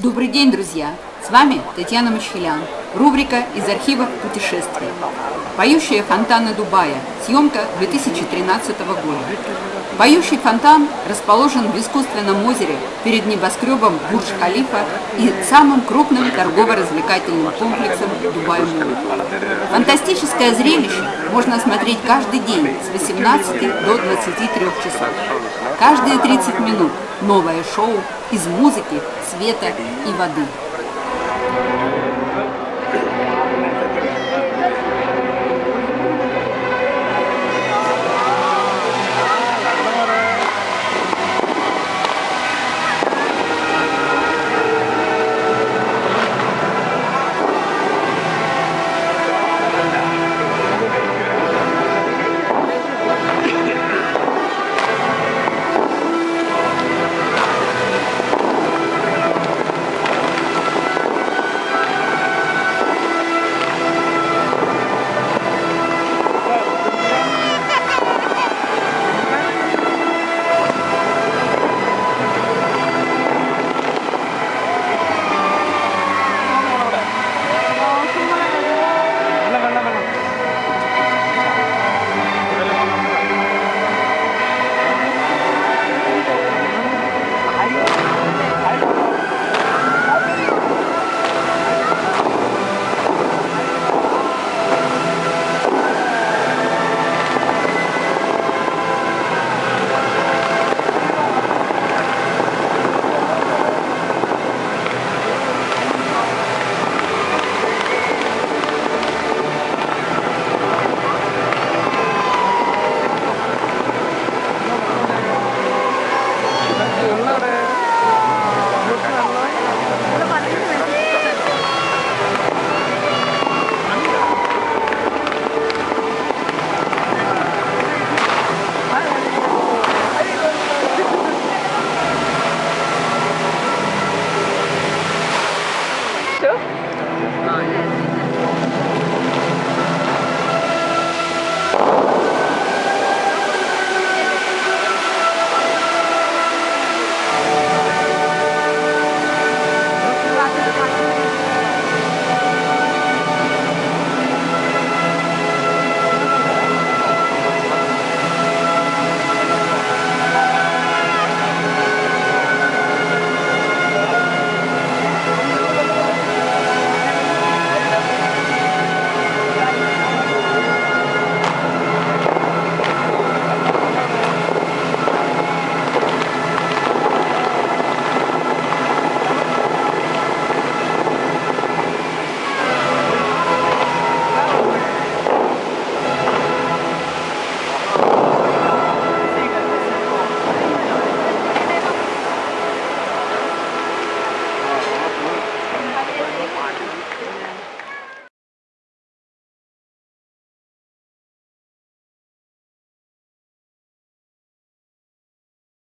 Добрый день, друзья! С вами Татьяна Мачхелян. Рубрика «Из архива путешествий». Поющие фонтаны Дубая. Съемка 2013 года. Поющий фонтан расположен в искусственном озере перед небоскребом Бурдж-Халифа и самым крупным торгово-развлекательным комплексом Дубай. Фантастическое зрелище можно смотреть каждый день с 18 до 23 часов. Каждые 30 минут новое шоу из музыки, света и воды.